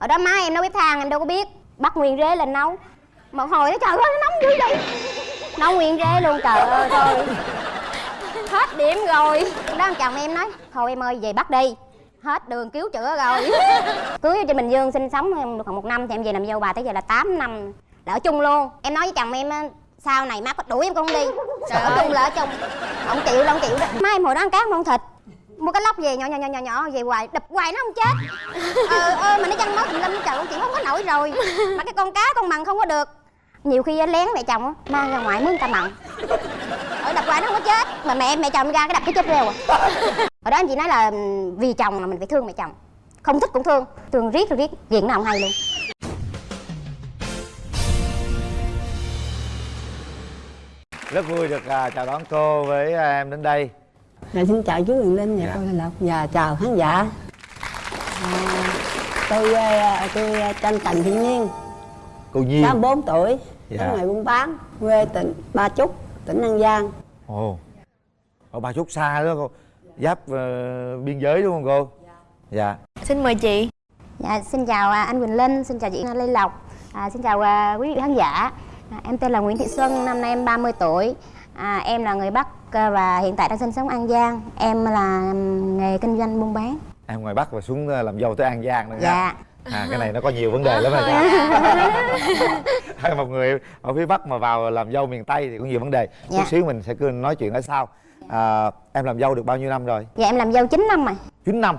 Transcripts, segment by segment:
ở đó má em nấu bếp than em đâu có biết. Bắt nguyên rế lên nấu. Một hồi nó trời ơi nó nóng dữ vậy. Nấu nguyên rế luôn trời ơi thôi hết điểm rồi. Đó ông chồng em nói thôi em ơi về bắt đi. Hết đường cứu chữa rồi. Cưới ở trên bình dương sinh sống em được khoảng một năm thì em về làm dâu bà tới giờ là 8 năm. Là ở chung luôn. Em nói với chồng em á, sau này má có đuổi em con đi. Trời ở chung là ở chung ông chịu là ông chịu đó má em hồi đó ăn cá không ăn thịt mua cái lóc về nhỏ nhỏ nhỏ nhỏ nhỏ về hoài đập hoài nó không chết. Ờ ơ mà nó chăn máu tùm lum trời ông chịu không có nổi rồi. Mà cái con cá con mằng không có được. Nhiều khi lén mẹ chồng á, mang ra ngoài mướn ta mặn. Ở đập hoài nó không có chết. Mà mẹ mẹ chồng ra cái đập cái chết rêu à. Hồi đó em chỉ nói là ừm, vì chồng mà mình phải thương mẹ chồng. Không thích cũng thương. Thương riết rồi riết nghiện nào không hay luôn. Rất vui được à, chào đón cô với à, em đến đây Dạ, xin chào chú Huyền Linh và Dạ. cô Lê Lộc và chào khán giả. À, tôi à, tôi tên Trần Thị Nhiên, cô Nhiên 64 tuổi, Dạ. sống nghề buôn bán, quê tỉnh Ba Chúc, tỉnh An Giang. ồ ở ba chút xa đó cô giáp ờ, biên giới đúng không cô dạ Xin mời chị Dạ, xin chào à, anh Quỳnh Linh, xin chào chị Lê Lộc, à, xin chào à, quý vị khán giả. À, em tên là Nguyễn Thị Xuân, năm nay em 30 tuổi. À, em là người Bắc và hiện tại đang sinh sống An Giang. Em là nghề kinh doanh buôn bán. em ngoài bắc và xuống ờ, làm dâu tới an giang nữa nha Dạ. à cái này nó có nhiều vấn đề lắm rồi hay một người ở phía bắc mà vào làm dâu miền tây thì có nhiều vấn đề Dạ. chút xíu mình sẽ cứ nói chuyện ở sau à, em làm dâu được bao nhiêu năm rồi Dạ em làm dâu 9 năm rồi. 9 năm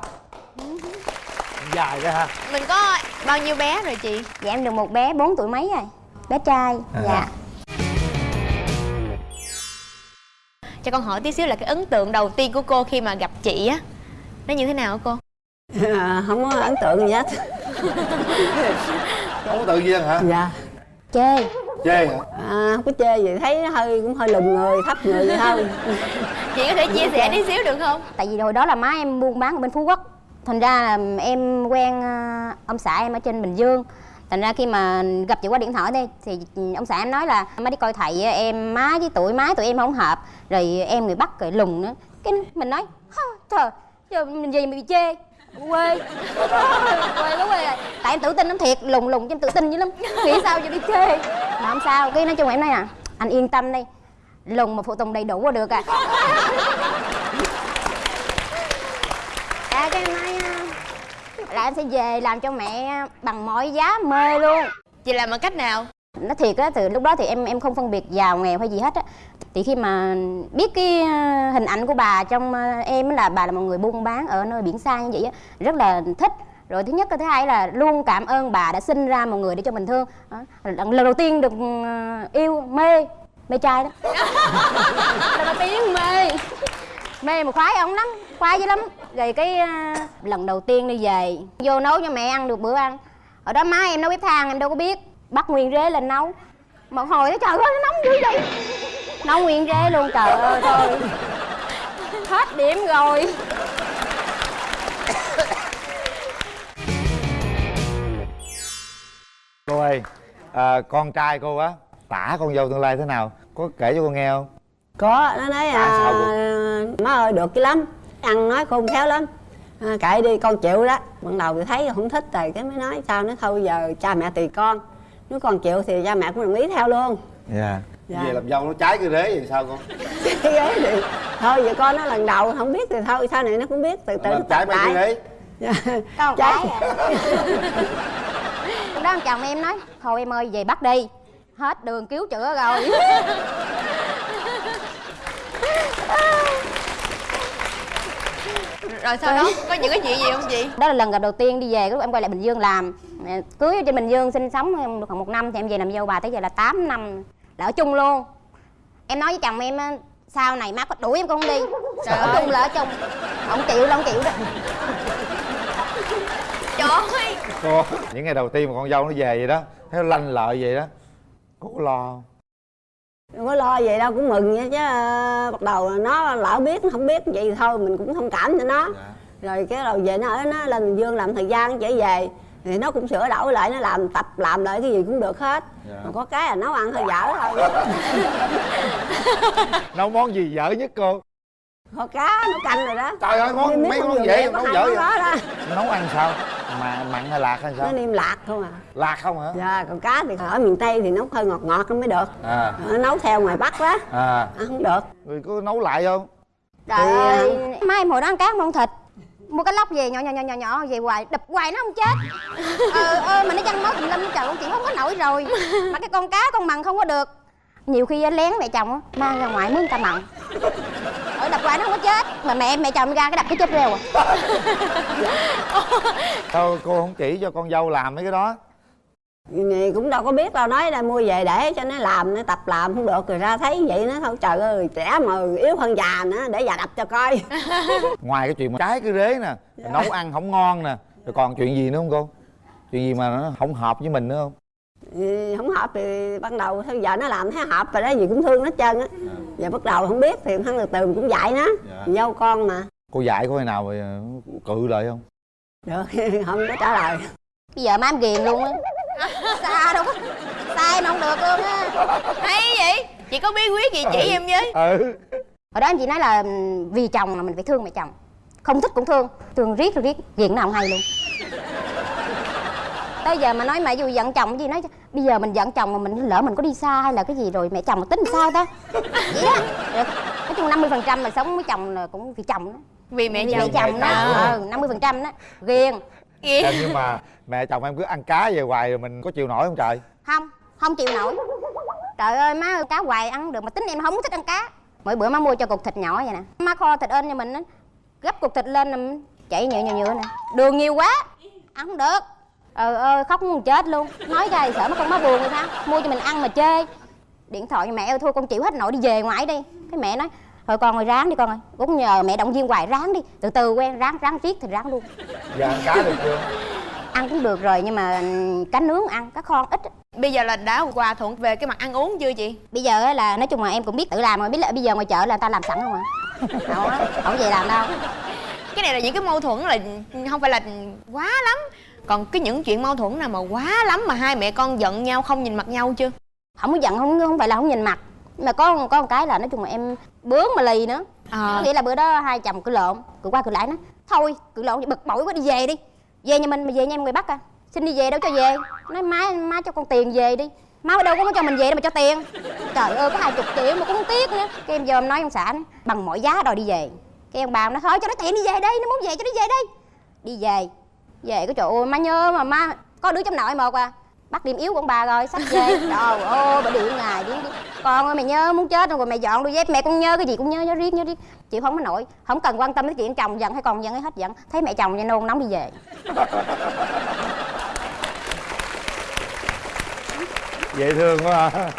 dài đó ha Mình có bao nhiêu bé rồi chị? Dạ em được một bé 4 tuổi mấy rồi. Bé trai. À. Dạ. Cho con hỏi tí xíu là cái ấn tượng đầu tiên của cô khi mà gặp chị á Nó như thế nào hả cô? À, không có ấn tượng gì hết. không có tự nhiên hả Dạ. Chê. chê hả À, không có chê gì, thấy nó hơi cũng hơi lùn người, thấp người vậy thôi. Chị có thể chia sẻ tí xíu được không? Tại vì hồi đó là má em buôn bán ở bên Phú Quốc. Thành ra là em quen à, ông xã em ở trên Bình Dương. Thành ra khi mà gặp chị qua điện thoại đây thì ông xã em nói là má đi coi thầy em má với tuổi má tụi em không hợp, rồi em người Bắc rồi lùn nữa. Cái mình nói trời, giờ mình gì mà bị chê? Quê. Quê quá quê rồi. Tại em tự tin lắm thiệt lùn lùn cho em tự tin dữ lắm. Nghĩ sao giờ đi chê? Mà không sao, cái nói chung em nói à anh yên tâm đi lùn mà phụ tùng đầy đủ là được à. À cái em sẽ về làm cho mẹ bằng mọi giá mê luôn. Chị làm bằng cách nào? nó thiệt á từ lúc đó thì em em không phân biệt giàu nghèo hay gì hết á. Thì khi mà biết cái ờ, hình ảnh của bà trong ờ, em là bà là một người buôn bán ở nơi biển xa như vậy á rất là thích. Rồi thứ nhất cái thứ hai là luôn cảm ơn bà đã sinh ra một người để cho mình thương. Lần đầu tiên được ờ, yêu mê mê trai đó. Lần đầu tiên mê mê mà khoái ông lắm khoái dữ lắm. Rồi cái ờ, lần đầu tiên đi về vô nấu cho mẹ ăn được bữa ăn. Ở đó má em nấu bếp than em đâu có biết. Bắt nguyên rế lên nấu. Một hồi nó trời ơi nó nóng dữ vậy. Nấu nguyên rế luôn trời ơi thôi. Hết điểm rồi. Cô ơi à, con trai cô á tả con dâu tương lai thế nào? Có kể cho cô nghe không? Có, nó nói sao à, má ơi được cái lắm, ăn nói khôn khéo lắm. À, kệ đi con chịu đó. Ban đầu thì thấy không thích rồi cái mới nói sao nó thôi giờ cha mẹ tùy con. Nếu con chịu thì cha mẹ cũng đồng ý theo luôn. Dạ. Dạ. về làm dâu nó trái cái rế thì sao con? Cái ghế thì thôi giờ con nó lần đầu không biết thì thôi sau này nó cũng biết từ từ trái mấy cái rế. Dạ. một Trái. à. lúc đó ông chồng em nói thôi em ơi về bắt đi. Hết đường cứu chữa rồi Rồi sau đó? Có những cái chuyện gì không chị? đó là lần gặp đầu tiên đi về lúc em quay lại bình dương làm. Cưới ở trên bình dương sinh sống em được khoảng một năm thì em về làm dâu bà tới giờ là 8 năm. Là ở chung luôn. Em nói với chồng em á, sau này má có đuổi em con đi. Trời ở ơi. chung là ở chung. Ông chịu là ông chịu đó. Trời ơi cô những ngày đầu tiên mà con dâu nó về vậy đó thấy nó lanh lợi vậy đó. Cô có lo không Đừng có lo vậy đâu cũng mừng vậy chứ ờ, bắt đầu nó lỡ biết nó không biết vậy thì thôi mình cũng thông cảm cho nó. Dạ. Rồi cái đầu về nó ở nó lên Bình Dương làm thời gian trở về thì nó cũng sửa đổi lại nó làm tập làm lại cái gì cũng được hết. Dạ. mà có cái là nấu ăn hơi dở thôi. Nấu món gì dở nhất cô? Kho cá nấu canh rồi đó. Trời ơi món mấy món vậy, nấu dở vậy? nấu ăn sao mà mặn hay lạc hay nó sao niêm lạc không à. Lạc không hả? Dạ còn cá thì ở miền tây thì nấu hơi ngọt ngọt nó mới được. À. Nó nấu theo ngoài bắc đó à. Ăn không được. Rồi có nấu lại không? Trời Thì, ơi. mai hồi đó ăn cá không ăn thịt. Mua cái lóc về nhỏ nhỏ nhỏ nhỏ nhỏ về hoài. Đập hoài nó không chết. Ờ ơ mà nó chăn máu tùm lum trời con chị không có nổi rồi. Mà cái con cá con mặn không có được. Nhiều khi lén mẹ chồng á, mang ra ngoài mướn ta mặn hoài nó không có chết. Mà mẹ mẹ chồng ra cái đập cái chết rêu à. Sao cô không chỉ cho con dâu làm mấy cái đó. Thì cũng đâu có biết đâu nói là mua về để cho nó làm nó tập làm không được rồi ra thấy vậy nó thôi trời ơi trẻ mà yếu hơn già nữa để già đập cho coi. Ngoài cái chuyện mà trái cái rế nè nấu ăn không ngon nè rồi còn chuyện gì nữa không cô? Chuyện gì mà nó không hợp với mình nữa không Thì không hợp thì ban đầu thôi giờ nó làm thấy hợp rồi đó gì cũng thương nó hết trơn á. Giờ bắt đầu không biết thì thằng từ từ cũng dạy nó Dạ. dâu con mà. Cô dạy có khi nào mà cự lại không? Được không có trả lời. Bây giờ má em ghiền luôn á. Xa đâu có xa em không được luôn á. Hay vậy? Chị có bí quyết gì chỉ em với? Ừ. Hồi đó anh chị nói là vì chồng là mình phải thương mẹ chồng. Không thích cũng thương thương riết rồi riết ghiền nào không hay luôn tới giờ mà nói mẹ dù giận chồng cái gì nói bây giờ mình giận chồng mà mình lỡ mình có đi xa hay là cái gì rồi mẹ chồng tính sao ta? Vậy đó Rồi, nói chung 50% phần trăm là sống với chồng là cũng vì chồng đó. Vì mẹ vì chồng. mẹ chồng. đó ừ, 50% phần trăm đó ghiền. Dạ, nhưng mà mẹ chồng em cứ ăn cá về hoài rồi mình có chịu nổi không trời? Không không chịu nổi. Trời ơi má ơi, cá hoài ăn được mà tính em không thích ăn cá. Mỗi bữa má mua cho cục thịt nhỏ vậy nè. Má kho thịt ên cho mình á gấp cục thịt lên là chảy nhựa nhựa nhựa nè. Đường nhiều quá ăn không được ờ ơi khóc muốn chết luôn. Nói ra thì sợ mất con má buồn rồi sao? Mua cho mình ăn mà chê. Điện thoại cho mẹ ơi thôi con chịu hết nổi đi về ngoài đi. Cái mẹ nói thôi con ơi ráng đi con ơi. Cũng nhờ mẹ động viên hoài ráng đi. Từ từ quen ráng ráng riết thì ráng luôn. Giờ ăn cá được chưa? Ăn cũng được rồi nhưng mà ừm, cá nướng ăn cá kho ít bây giờ là đã hòa thuận về cái mặt ăn uống chưa chị? Bây giờ á là nói chung là em cũng biết tự làm rồi. Biết là bây giờ ngoài chợ là người ta làm sẵn không à không á không về làm đâu. Cái này là những cái mâu thuẫn là không phải là quá lắm còn cái những chuyện mâu thuẫn nào mà quá lắm mà hai mẹ con giận nhau không nhìn mặt nhau chưa? Không có giận không không phải là không nhìn mặt. Nhưng mà có có một cái là nói chung là em bướng mà lì nữa. À, có nghĩa là bữa đó hai chồng cứ lộn cứ qua cứ lại nó thôi cứ lộn bực bội quá đi về đi. Về nhà mình mà về nhà em người bắc à. Xin đi về đâu cho về. Nói má má cho con tiền về đi. Má đâu có cho mình về đâu mà cho tiền. Trời ơi có hai chục triệu mà cũng tiếc nữa. Cái em vô em nói ông xã nói, bằng mọi giá đòi đi về. Cái ông bà nó thôi cho nó tiền đi về đây nó muốn về cho nó về đây. Đi về về cái trời ơi má nhớ mà má có đứa trong nội một à. Bắt điểm yếu của ông bà rồi sắp về. Trời ơi bà điện ngày điện, điện. con ơi mày nhớ muốn chết rồi mày dọn đôi dép. Mẹ con nhớ cái gì cũng nhớ nhớ riết nhớ riết. Chịu không có nổi. Không cần quan tâm đến chuyện chồng giận hay còn giận hay hết giận. Thấy mẹ chồng nha nôn nóng đi về. Dễ thương quá à.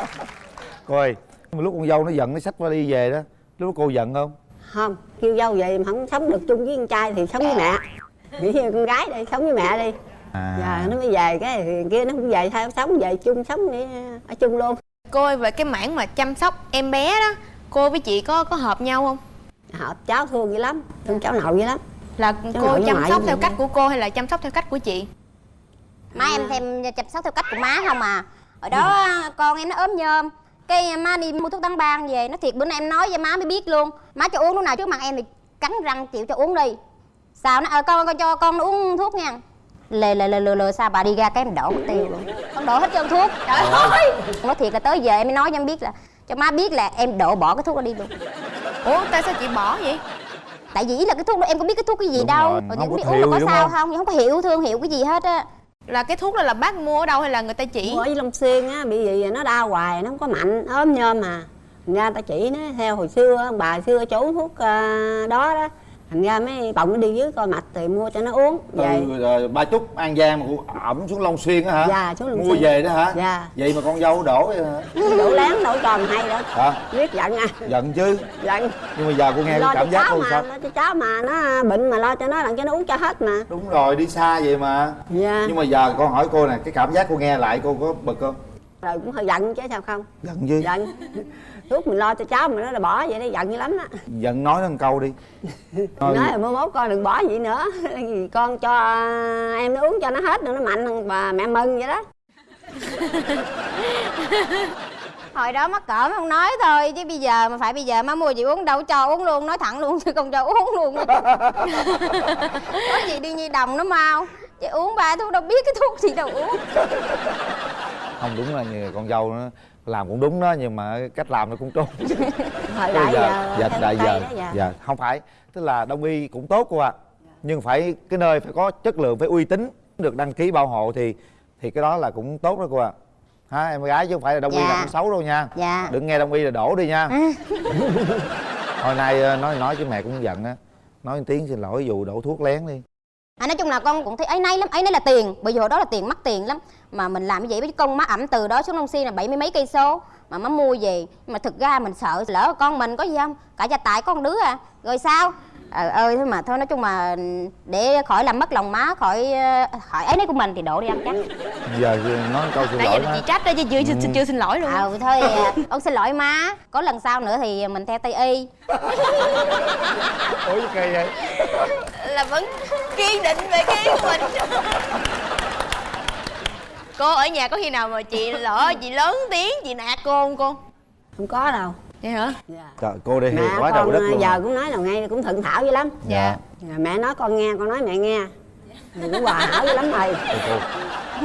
cô ơi lúc con dâu nó giận nó xách đi về đó. Lúc cô giận không? Không kêu dâu vậy mà không sống được chung với con trai thì sống với mẹ nghĩ như con gái đi sống với mẹ đi. À. Giờ nó mới về cái thì kia nó cũng về theo sống về chung sống đi ở chung luôn. Cô ơi về cái mảng mà chăm sóc em bé đó cô với chị có có hợp nhau không? Hợp cháu thương dữ lắm thương cháu nội dữ lắm. Là Cháu cô chăm sóc theo cách của cô hay là chăm sóc theo cách của chị? Má em thêm chăm sóc theo cách của má không à. Hồi đó con em nó ốm nhôm cái má đi mua thuốc tăng ban về nó thiệt bữa nay em nói với má mới biết luôn. Má cho uống lúc nào trước mặt em thì cắn răng chịu cho uống đi sao nó ờ con con cho con nó uống thuốc nha. Lề lề lề lề lề sao bà đi ra cái em đổ mất tiêu luôn. Con đổ hết trơn thuốc. Trời ơi. nói thiệt là tới giờ em mới nói cho em biết là cho má biết là em đổ bỏ cái thuốc đó đi luôn. Ủa tại sao chị bỏ vậy? Tại vì ý là cái thuốc đó em có biết cái thuốc cái gì Đúng đâu. rồi, rồi không biết uống là hiệu có sao không? không? Không có hiệu thương hiệu cái gì hết á. Là cái thuốc đó là bác mua ở đâu hay là người ta chỉ? Mua ở long xuyên á bị gì nó đau hoài nó không có mạnh ốm nhôm mà thành ra ta chỉ nó theo hồi xưa ông bà xưa chỗ uống thuốc ờ, đó đó thành ra mấy bọng nó đi dưới coi mạch thì mua cho nó uống về. từ ờ, ba chúc an giang mà ẩm xuống long xuyên á hả? Dạ, xuống Long mua Xuyên. về đó hả? Dạ. vậy mà con dâu đổ vậy hả đổ láng đổ tròn hay đó. Hả? Biết giận à. Giận chứ. Giận. Nhưng mà giờ cô nghe lo cảm giác cô sao? lo cho cháu mà nó bệnh mà lo cho nó làm cho nó uống cho hết mà. Đúng rồi đi xa vậy mà. Dạ. Nhưng mà giờ con hỏi cô nè cái cảm giác cô nghe lại cô có bực không rồi cũng hơi giận chứ sao không? Giận chứ giận. Thuốc mình lo cho cháu mà nó là bỏ vậy đó giận dữ lắm đó giận nói nó một câu đi. Nói- là mới mốt con đừng bỏ vậy nữa. Con cho em nó uống cho nó hết rồi nó mạnh hơn bà mẹ mừng vậy đó. Hồi đó mắc cỡ không nói thôi chứ bây giờ mà phải bây giờ má mua gì uống đâu cho uống luôn nói thẳng luôn chứ không cho uống luôn. Có gì đi nhi đồng nó mau. Chị uống ba thuốc đâu biết cái thuốc gì đâu uống không đúng là như con dâu nó làm cũng đúng đó nhưng mà cách làm nó cũng trốn thời đại giờ giờ dạ theo đại giờ dạ. dạ. Không phải tức là đông y cũng tốt cô ạ nhưng phải cái nơi phải có chất lượng phải uy tín được đăng ký bảo hộ thì thì cái đó là cũng tốt đó cô ạ. Ha em gái chứ không phải là đông y Dạ. là cũng xấu đâu nha. Dạ. Đừng nghe đông y là đổ đi nha. À. hồi nay ờ, nói nói chứ mẹ cũng giận á nói tiếng xin lỗi dù đổ thuốc lén đi à, nói chung là con cũng thấy ấy nay lắm ấy nay là tiền. Bởi vì hồi đó là tiền mắc tiền lắm. Mà mình làm như vậy với con má ẩm từ đó xuống long xuyên là bảy mươi mấy cây số. Mà má mua về. Nhưng mà thực ra mình sợ lỡ con mình có gì không? Cả gia tài có con đứa à. Rồi sao? Ờ ơi thôi mà thôi nói chung mà để khỏi làm mất lòng má khỏi ờ, khỏi ấy nấy của mình thì đổ đi ăn chắc. Giờ nói câu xin nãy lỗi giờ đó chị trách đó chứ chưa, chưa, chưa xin lỗi luôn ờ thôi à, con xin lỗi má. Có lần sau nữa thì mình theo tây y. Ủa kỳ vậy là vẫn kiên định về cái ý của mình. Cô ở nhà có khi nào mà chị lỡ chị lớn tiếng chị nạt cô không cô? Không có đâu. Vậy hả? Dạ. trời cô mẹ hiền quá con đức luôn giờ cũng nói là ngay cũng thuận thảo dữ lắm. Dạ. Dạ, mẹ nói con nghe con nói mẹ nghe. Rồi cũng hòa hảo dữ lắm rồi cô.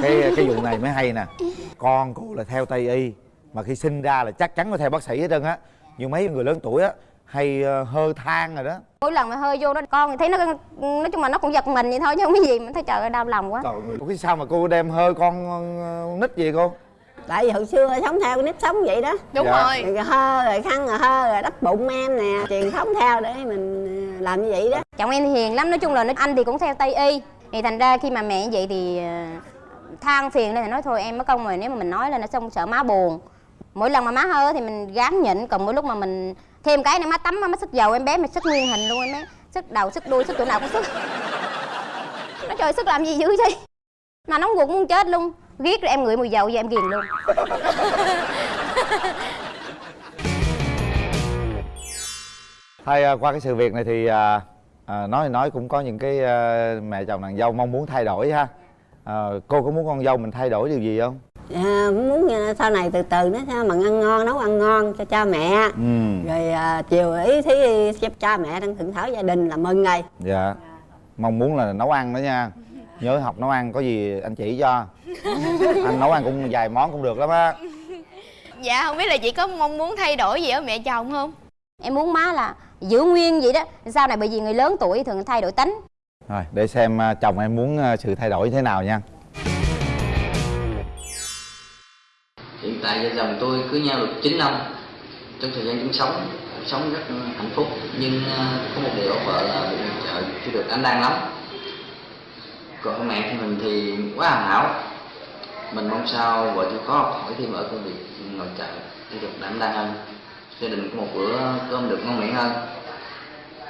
cái cái vụ này mới hay nè. Con cô là theo tây y mà khi sinh ra là chắc chắn phải theo bác sĩ hết trơn á. Nhưng mấy người lớn tuổi á hay ờ, hơ than rồi đó. Mỗi lần mà hơi vô đó con thì thấy nó nói chung là nó cũng giật mình vậy thôi chứ không có gì. Mình thấy trời ơi đau lòng quá. Trời ơi cái sao mà cô đem hơi con ờ, nít gì cô? Tại vì hồi xưa sống theo cái nếp sống vậy đó. Đúng Dạ. rồi. Rồi hơ rồi khăn rồi hơ rồi đắp bụng em nè truyền thống theo để mình ờ, làm như vậy đó. Chồng em thì hiền lắm nói chung là nó anh thì cũng theo tây y. Thì thành ra khi mà mẹ như vậy thì than phiền lên thì nói thôi em mất công rồi nếu mà mình nói lên nó xong sợ má buồn. Mỗi lần mà má hơ thì mình gán nhịn còn mỗi lúc mà mình thêm cái nữa má tắm má sức dầu em bé mà sức nguyên hình luôn em bé. Sức đầu sức đuôi sức chỗ nào cũng sức. Nó trời sức làm gì dữ vậy? Mà nóng ruột muốn chết luôn. Ghét rồi em ngửi mùi dầu vậy em ghiền luôn. Thay à, qua cái sự việc này thì à, à, nói thì nói cũng có những cái à, mẹ chồng nàng dâu mong muốn thay đổi ha. À, cô có muốn con dâu mình thay đổi điều gì không? À, cũng muốn ờ, sau này từ từ nó sao mà ăn ngon nấu ăn ngon cho cha mẹ. Ừ. Rồi à, chiều ý thí cho cha mẹ đang thượng thảo gia đình là mừng ngày dạ. Mong muốn là nấu ăn đó nha. Nhớ học nấu ăn có gì anh chỉ cho. Anh nấu ăn cũng vài món cũng được lắm á. Dạ không biết là chị có mong muốn thay đổi gì ở mẹ chồng không? Em muốn má là giữ nguyên vậy đó. Sau này bởi vì người lớn tuổi thường thay đổi tính. Rồi để xem à, chồng em muốn à, sự thay đổi thế nào nha tại vợ chồng tôi cưới nhau được 9 năm trong thời gian chúng sống sống rất hạnh phúc. Nhưng à, có một điều vợ là bị trợ chưa được anh đang lắm. Còn mẹ thì mình thì quá hoàn hảo. Mình mong sao vợ tôi có học hỏi thêm ở công việc nội trợ để được đảm đang hơn. Gia đình có một bữa cơm được ngon miệng hơn.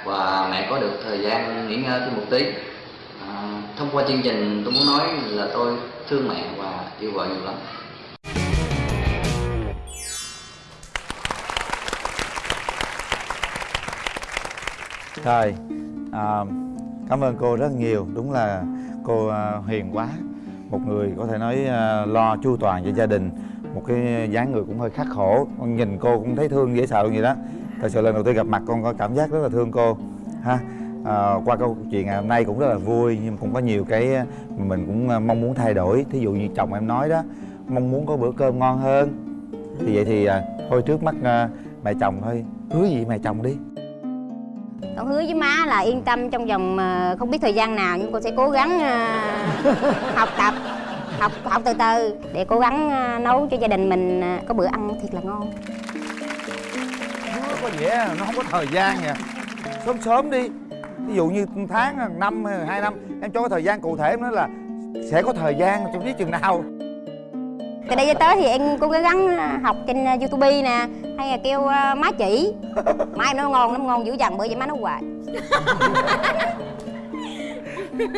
Và mẹ có được thời gian nghỉ ngơi thêm một tí. À, thông qua chương trình tôi muốn nói là tôi thương mẹ và yêu vợ nhiều lắm. Rồi, à, um, cảm ơn cô rất nhiều. Đúng là cô à, hiền quá. Một người có thể nói à, lo chu toàn cho gia đình. Một cái dáng người cũng hơi khắc khổ. Con nhìn cô cũng thấy thương dễ sợ vậy đó. Thật sự lần đầu tiên gặp mặt con có cảm giác rất là thương cô. Ha. À, qua câu chuyện ngày hôm nay cũng rất là vui nhưng cũng có nhiều cái uh, mình cũng mong muốn thay đổi. Thí dụ như chồng em nói đó, mong muốn có bữa cơm ngon hơn. Thì vậy thì à, thôi trước mắt à, mẹ chồng thôi, hứa gì mẹ chồng đi con hứa với má là yên tâm trong vòng ờ, không biết thời gian nào, nhưng con sẽ cố gắng ờ, học tập, học học từ từ để cố gắng ờ, nấu cho gia đình mình có bữa ăn thiệt là ngon. Nó có vẻ nó không có thời gian nha. Sớm sớm đi. Ví dụ như tháng năm hai năm, em cho cái thời gian cụ thể nó là sẽ có thời gian, trong biết chừng nào từ đây tới thì em cố gắng ờ, học trên ờ, youtube nè, hay là kêu ờ, má chỉ. Má em nó ngon lắm ngon dữ dằn bởi vậy má nó hoài.